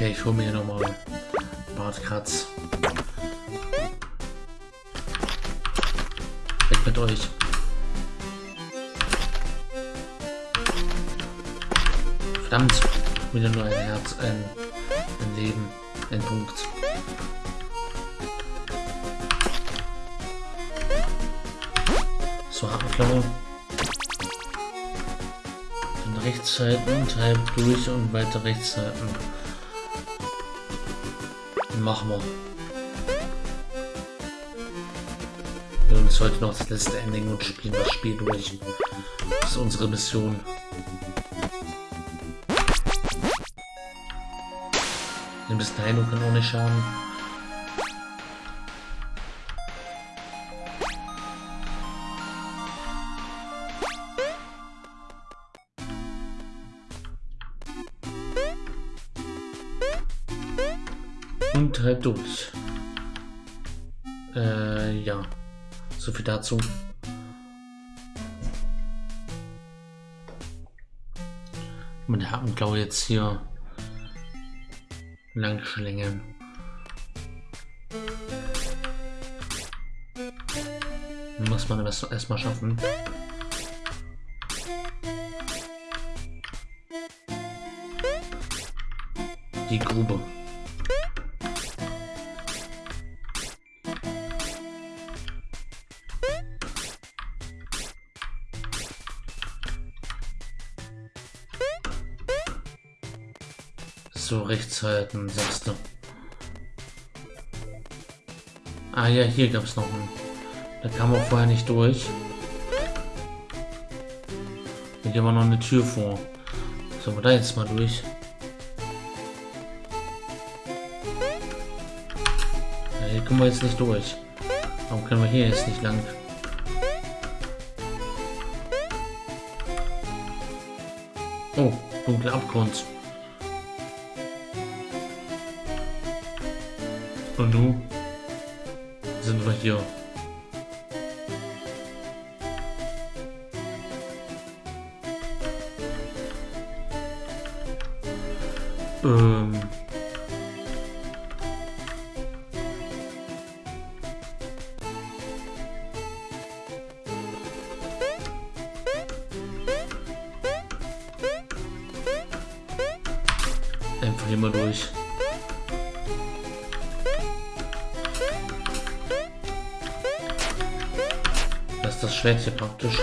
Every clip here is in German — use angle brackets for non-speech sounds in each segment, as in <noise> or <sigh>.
Okay, ich hole mir hier nochmal Bartkratz. Weg mit euch. Verdammt, wieder nur ein Herz, ein, ein Leben, ein Punkt. So, Hakenklaue. Dann rechts halten und halb durch und weiter rechts halten. Machen wir. Wir uns heute noch das letzte Ending und spielen das Spiel durch. Das ist unsere Mission. Ein bisschen Heilung kann auch nicht schaden. Durch. Äh, ja. So viel dazu. Meine Hakenklaue jetzt hier lang schlängeln. Muss man das erstmal schaffen. Die Grube. Rechts halten, sagst du. Ah ja, hier gab es noch einen. Da kam auch vorher nicht durch. Hier war noch eine Tür vor. Sollen wir da jetzt mal durch? Ja, hier kommen wir jetzt nicht durch. Warum können wir hier jetzt nicht lang? Oh, dunkler Abgrund. Und nun sind wir hier. Ähm. Das Schwert hier praktisch.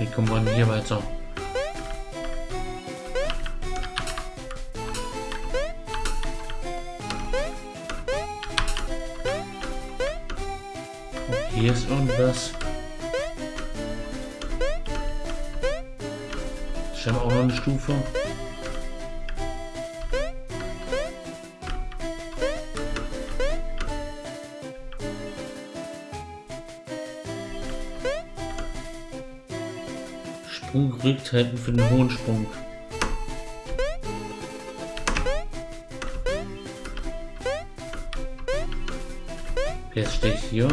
Wie kommen wir denn hier weiter? Oh, hier ist irgendwas. Scheinbar auch noch eine Stufe. Halten für den hohen Sprung. Jetzt stehe ich hier.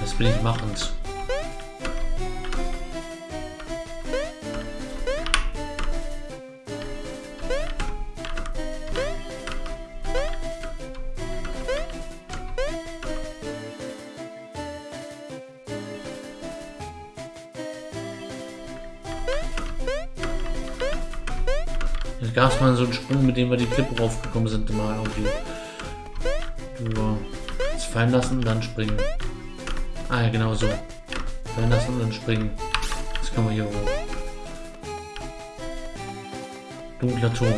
Das will ich machen. Mal so einen Sprung, mit dem wir die Klippe raufgekommen sind, mal irgendwie. Nur das fallen lassen und dann springen. Ah ja, genau so. Fallen lassen und dann springen. Jetzt können wir hier hoch. Dunkler Turm.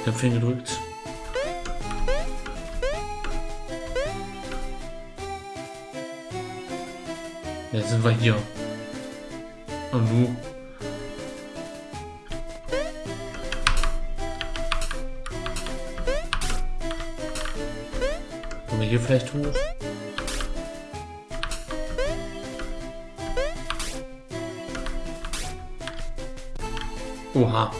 Ich habe viel gedrückt. Jetzt sind wir hier. Und du? Hier vielleicht hoch? Oha.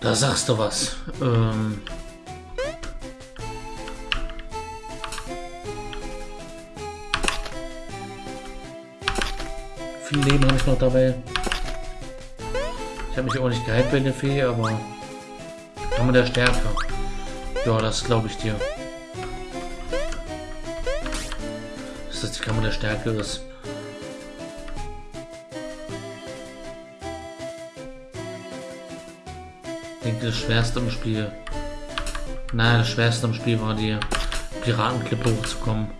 Da sagst du was. Ähm Viel Leben habe ich noch dabei. Ich habe mich auch nicht geheilt bei der Fee, aber man der Stärke. Ja, das glaube ich dir. Dass das die Kammer der Stärke ist. Ich denke, das Schwerste im Spiel. Nein, das Schwerste im Spiel war die Piratenklippe hochzukommen.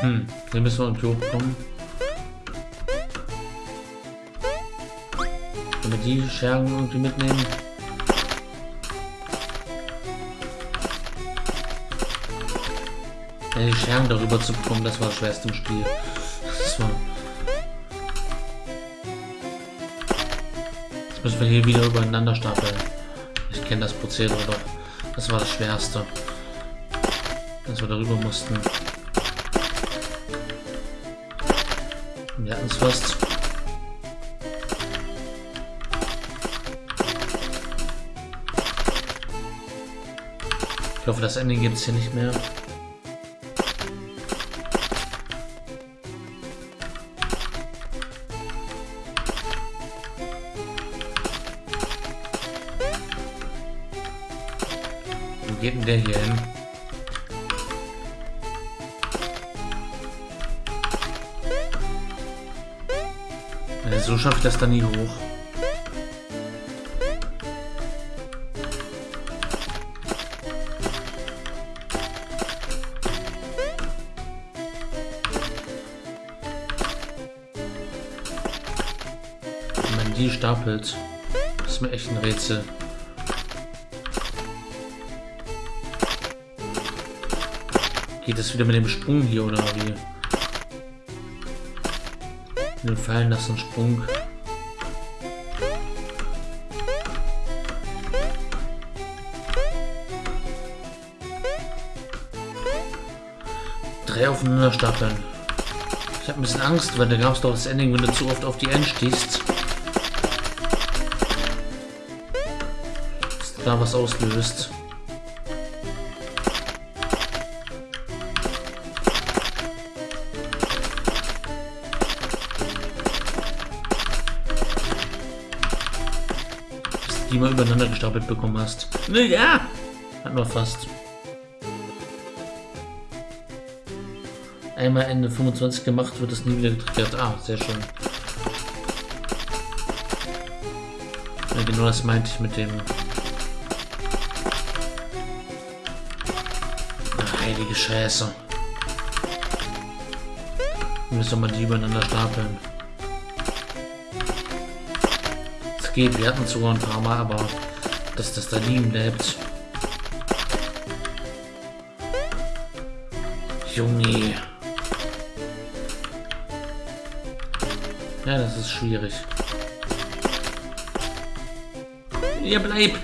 Hm, hier müssen wir irgendwie hochkommen. Wenn wir die Schergen irgendwie mitnehmen. Ja, die Schergen darüber zu bekommen, das war das schwerste im Spiel. Das war... Jetzt müssen wir hier wieder übereinander stapeln. Ich kenne das Prozedere doch. Das war das Schwerste. Dass wir darüber mussten. Wir es fast. Ich hoffe, das Ende gibt es hier nicht mehr. Wo geht denn der hier hin? So schaffe ich das dann nie hoch. Wenn man die stapelt, ist mir echt ein Rätsel. Geht das wieder mit dem Sprung hier oder wie? Den fallen lassen Sprung. Drei aufeinander stapeln. Ich habe ein bisschen Angst, weil da gab es doch das Ending, wenn du zu oft auf die N stehst. Da was auslöst. Mal übereinander gestapelt bekommen hast. Ja, hat nur fast. Einmal Ende 25 gemacht, wird es nie wieder getriggert. Ah, sehr schön. Ja, genau das meinte ich mit dem... Ach, heilige Scheiße. Müssen wir mal die übereinander stapeln. Geht, wir hatten sogar ein paar Mal, aber dass das da liegen bleibt. Junge. Ja, das ist schwierig. Ja, bleib!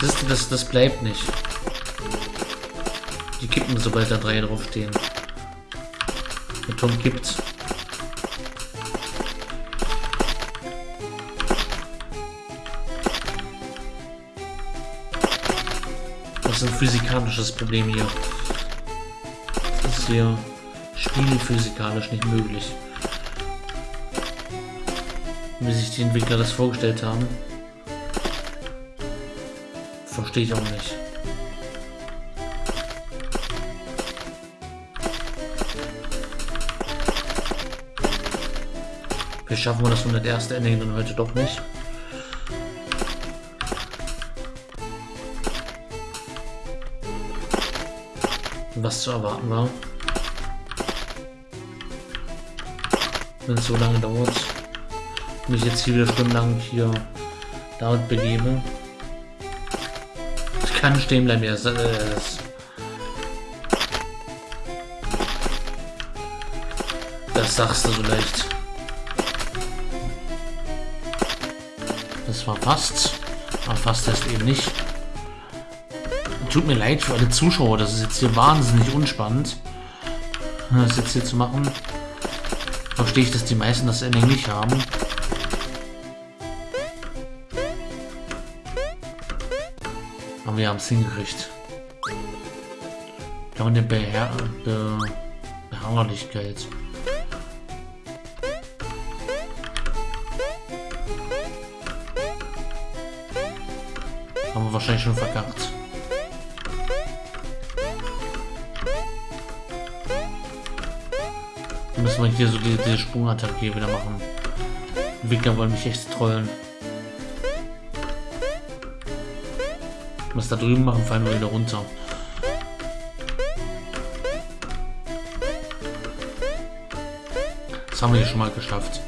Das, das, das bleibt nicht. Die kippen, sobald da drei draufstehen. Der Tom kippt. Ein physikalisches Problem hier. Das ist hier spielphysikalisch nicht möglich. Wie sich die Entwickler das vorgestellt haben. Verstehe ich auch nicht. Vielleicht schaffen wir das 101. Ending dann heute doch nicht. Was zu erwarten war. Wenn es so lange dauert. Mich jetzt hier wieder stundenlang hier damit begebe. Ich kann stehen bleiben, ja. Das, sagst du so leicht. Das war fast. Aber fast ist eben nicht. Tut mir leid für alle Zuschauer, das ist jetzt hier wahnsinnig unspannend. Das jetzt hier zu machen. Verstehe ich, dass die meisten das Ending nicht haben. Aber wir haben es hingekriegt. Ja, und eine Beher Be Beharrlichkeit. Haben wir wahrscheinlich schon verkackt. Müssen wir hier so diese, diese Sprungattacke wieder machen. Die Wickler wollen mich echt trollen. Was da drüben machen, fallen wir wieder runter. Das haben wir hier schon mal geschafft.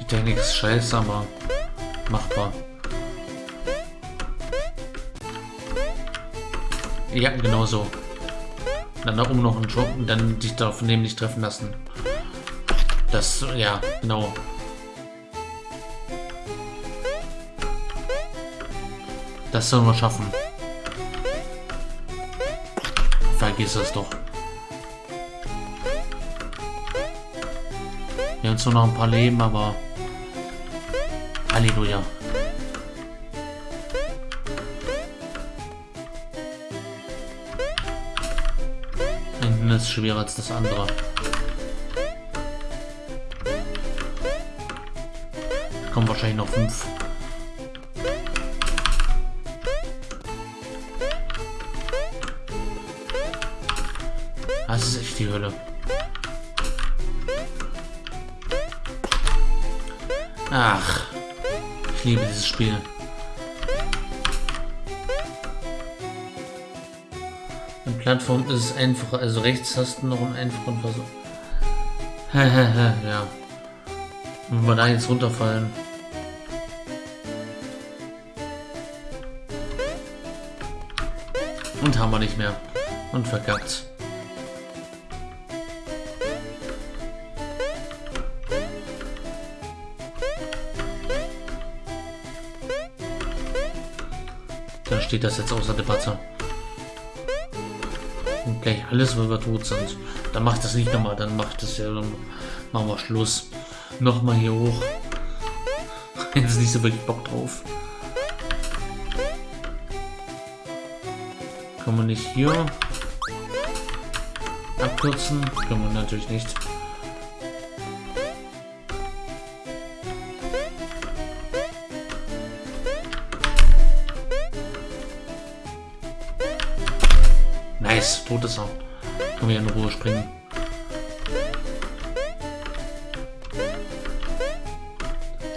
Die Technik ist scheiße, aber machbar. Ja, genau so. Dann da oben noch einen Job und dann dich davon nicht treffen lassen. Das, ja, genau. Das sollen wir schaffen. Vergiss es doch. Wir haben zwar noch ein paar Leben, aber... Halleluja. Hinten ist schwerer als das andere. Wahrscheinlich noch fünf. Das ist echt die Hölle. Ach, ich liebe dieses Spiel. In Plattform ist es einfacher, also rechts hast du noch einen einfachen Versuch. <laughs> ja. Wenn wir da jetzt runterfallen. Und haben wir nicht mehr. Und verkackt. Dann steht das jetzt außer Debatte. Und gleich alles, weil wir tot sind. Dann macht das nicht nochmal, dann macht das ja, dann machen wir Schluss. Nochmal hier hoch. <laughs> Jetzt nicht so wirklich Bock drauf. Kann man nicht hier abkürzen? Können wir natürlich nicht. Nice, tot ist er. Können wir in Ruhe springen.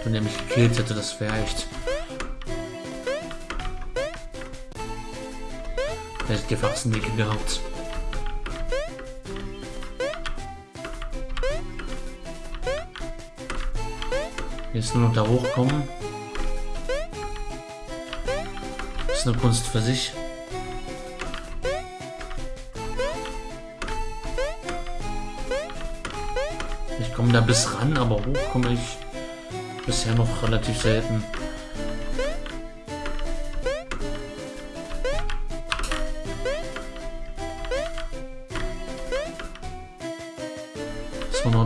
Wenn er mich gekillt hätte, das wäre echt hätte die Wachsendicke gehabt. Jetzt nur noch da hochkommen. Das ist eine Kunst für sich. Ich komme da bis ran, aber hoch komme ich bisher noch relativ selten.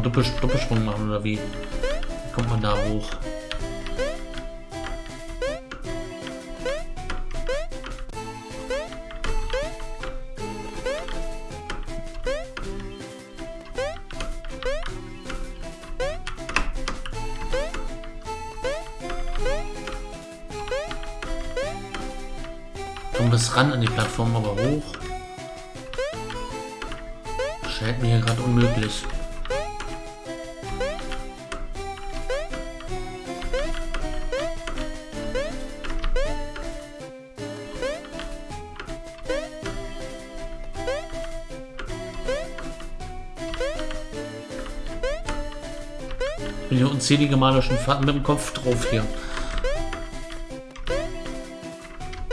Doppel Doppelsprung machen oder wie? wie kommt man da hoch? Kommen bis ran an die Plattform, aber hoch. Scheint mir gerade unmöglich. Unzählige Male schon mit dem Kopf drauf hier.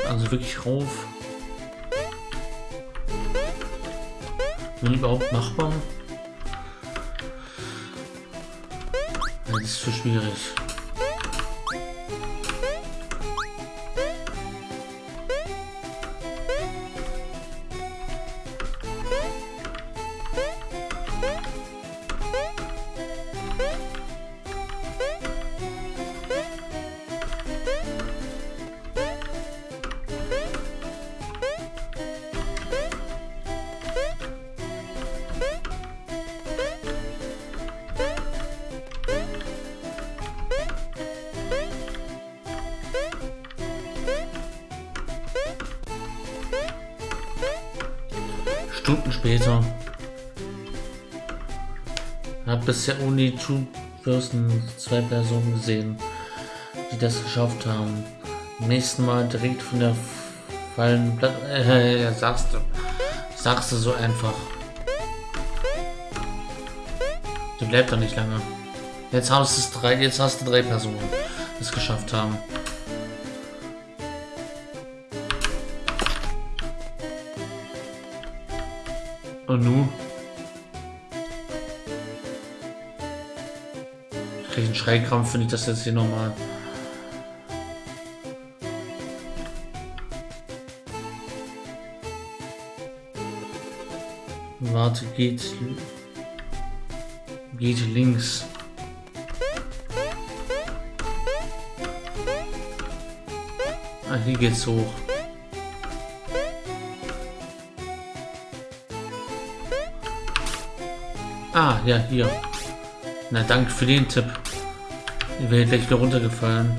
Also wirklich rauf. Bin überhaupt machbar? Das ist für schwierig. Stunden später. Hab bisher Uni Two Person zwei Personen gesehen, die das geschafft haben. nächsten Mal direkt von der fallen Platte. Äh, <laughs> sagst du. Sagst du so einfach. Du bleibt doch nicht lange. Jetzt hast, es drei, jetzt hast du drei Personen, die es geschafft haben. Und nu? Krieg einen Schreikrampf, finde ich das jetzt hier nochmal. Warte, geht. Geht links. Ah, hier geht's hoch. Ah, ja, hier. Na, danke für den Tipp. Ich wäre gleich wieder runtergefallen.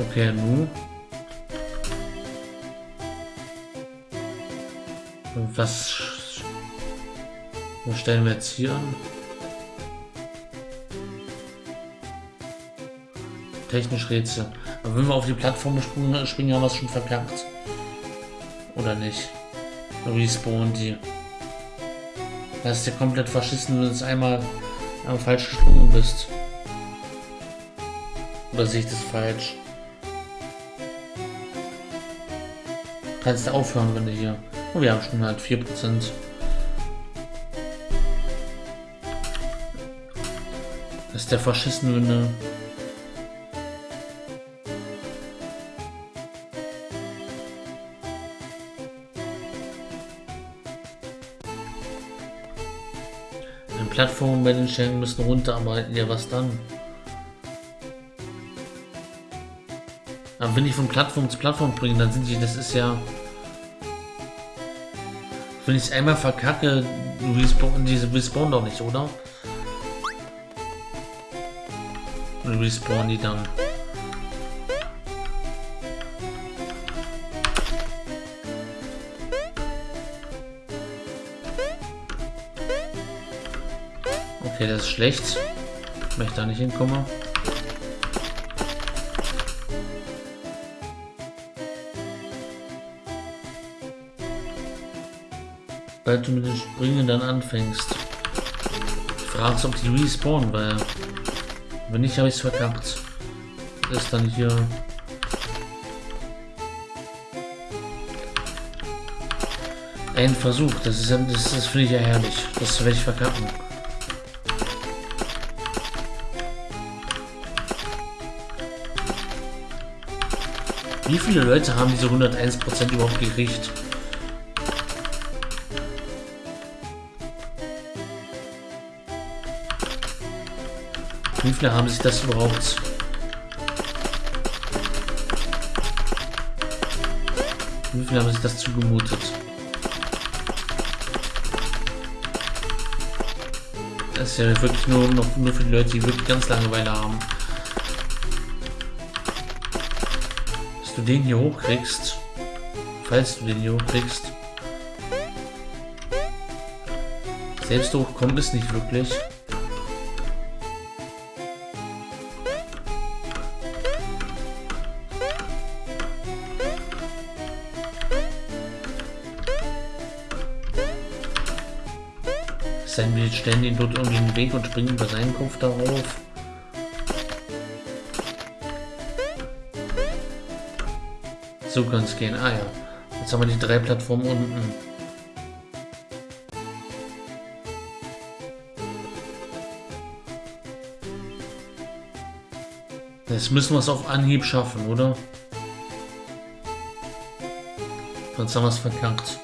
Okay, nu. Was, was stellen wir jetzt hier an? Technisch Rätsel. Aber wenn wir auf die Plattform springen, springen haben wir es schon verkackt. Oder nicht? Respawn die. Das ist ja komplett verschissen, wenn du jetzt einmal, einmal falsch gesprungen bist. Oder sehe ich das falsch? Kannst du aufhören, wenn du hier... Oh, wir haben schon halt 4%. Das ist der verschissen, Plattformen bei den Stellen müssen runter, aber ja, was dann? Aber wenn ich von Plattform zu Plattform bringe, dann sind die, das ist ja... Wenn ich es einmal verkacke, respawn, diese respawn doch nicht, oder? Respawn die dann. Okay, das ist schlecht. Ich möchte da nicht hinkommen. Weil du mit den Springen dann anfängst. Ich frage ob die respawnen, weil wenn nicht, habe ich es verkackt. Ist dann hier ein Versuch. Das ist, das, das finde ich ja herrlich. Das werde ich verkacken. Wie viele Leute haben diese 101% überhaupt gekriegt? Wie viele haben sich das überhaupt? Wie viele haben sich das zugemutet? Das ist ja wirklich nur noch nur für die Leute, die wirklich ganz Langeweile haben. du den hier hochkriegst, falls du den hier hochkriegst, selbst hochkommen es nicht wirklich. Sein wir stellen den dort irgendwie den Weg und springen bei seinem Kopf darauf. So kann es gehen. Ah ja. Jetzt haben wir die drei Plattformen unten. Jetzt müssen wir es auf Anhieb schaffen, oder? Sonst haben wir es verkackt.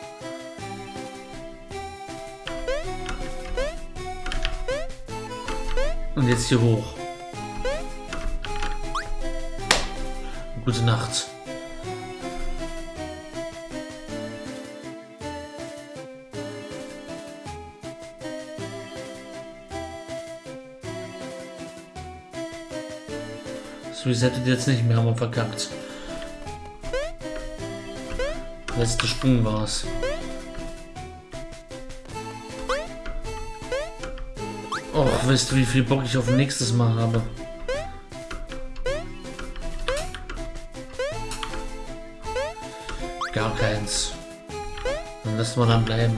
Und jetzt hier hoch. Gute Nacht. Resettet jetzt nicht mehr, haben wir verkackt. Letzter Sprung war es. Och, weißt du, wie viel Bock ich auf nächstes Mal habe? Gar keins. Dann lassen wir dann bleiben.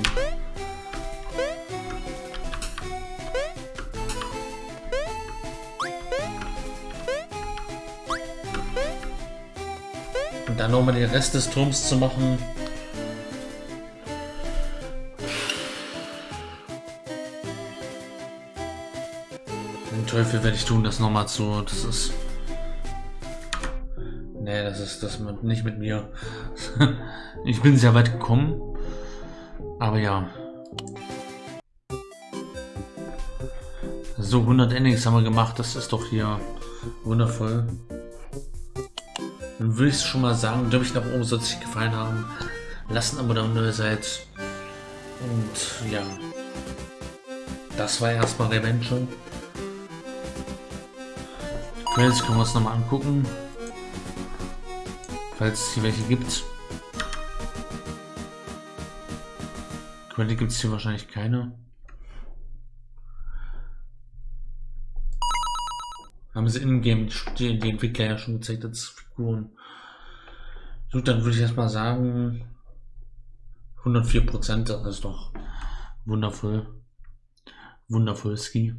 Nochmal den Rest des Turms zu machen. Den Teufel werde ich tun, das nochmal zu. Das ist. Nee, das ist das mit, nicht mit mir. <laughs> ich bin sehr weit gekommen. Aber ja. So, 100 Endings haben wir gemacht. Das ist doch hier wundervoll. Dann würde ich schon mal sagen, glaube ich, nach oben soll es euch gefallen haben. Lasst ein Abo da, wenn ihr seid. Und ja. Das war erstmal Revenge. Credits können wir uns nochmal angucken. Falls es hier welche gibt. Credit gibt es hier wahrscheinlich keine. Haben sie in-game die, die Entwickler ja schon gezeigt als Figuren. Gut, dann würde ich erstmal sagen 104 Prozent, das ist doch wundervoll. Wundervoll Ski.